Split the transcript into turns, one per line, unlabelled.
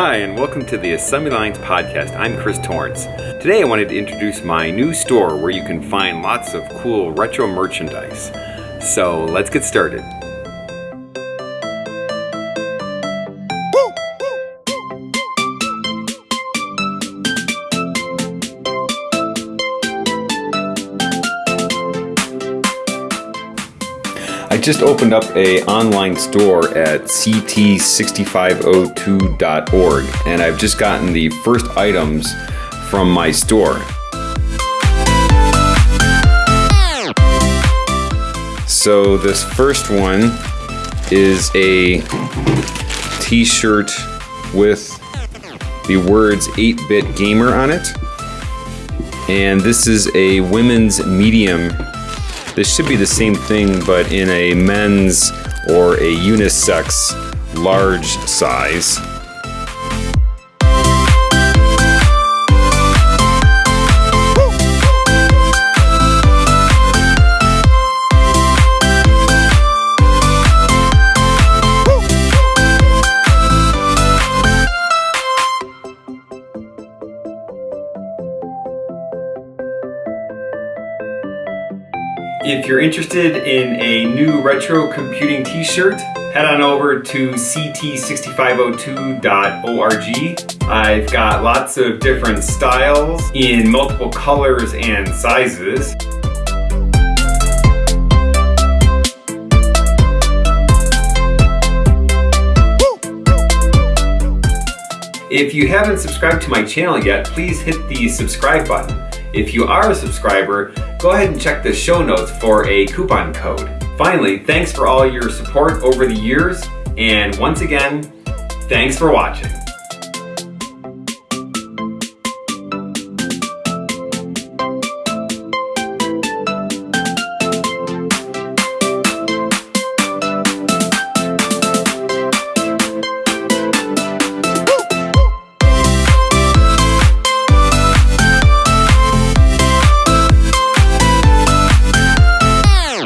Hi, and welcome to the Assembly Lines Podcast. I'm Chris Torrence. Today I wanted to introduce my new store where you can find lots of cool retro merchandise. So let's get started. I just opened up a online store at ct6502.org and I've just gotten the first items from my store. So this first one is a t-shirt with the words 8-bit gamer on it. And this is a women's medium this should be the same thing, but in a men's or a unisex large size. If you're interested in a new retro computing t-shirt, head on over to ct6502.org. I've got lots of different styles in multiple colors and sizes. If you haven't subscribed to my channel yet, please hit the subscribe button. If you are a subscriber, go ahead and check the show notes for a coupon code. Finally, thanks for all your support over the years, and once again, thanks for watching.